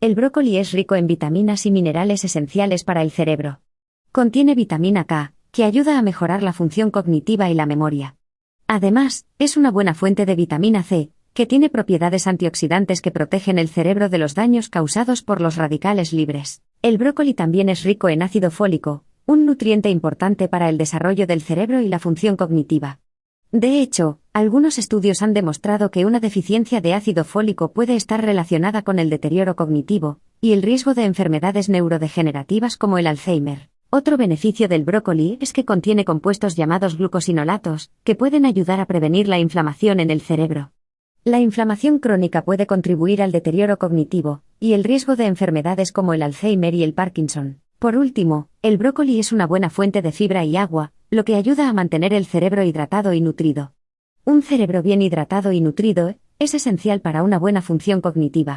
El brócoli es rico en vitaminas y minerales esenciales para el cerebro. Contiene vitamina K, que ayuda a mejorar la función cognitiva y la memoria. Además, es una buena fuente de vitamina C, que tiene propiedades antioxidantes que protegen el cerebro de los daños causados por los radicales libres. El brócoli también es rico en ácido fólico, un nutriente importante para el desarrollo del cerebro y la función cognitiva. De hecho, algunos estudios han demostrado que una deficiencia de ácido fólico puede estar relacionada con el deterioro cognitivo y el riesgo de enfermedades neurodegenerativas como el Alzheimer. Otro beneficio del brócoli es que contiene compuestos llamados glucosinolatos, que pueden ayudar a prevenir la inflamación en el cerebro. La inflamación crónica puede contribuir al deterioro cognitivo y el riesgo de enfermedades como el Alzheimer y el Parkinson. Por último, el brócoli es una buena fuente de fibra y agua, lo que ayuda a mantener el cerebro hidratado y nutrido. Un cerebro bien hidratado y nutrido es esencial para una buena función cognitiva.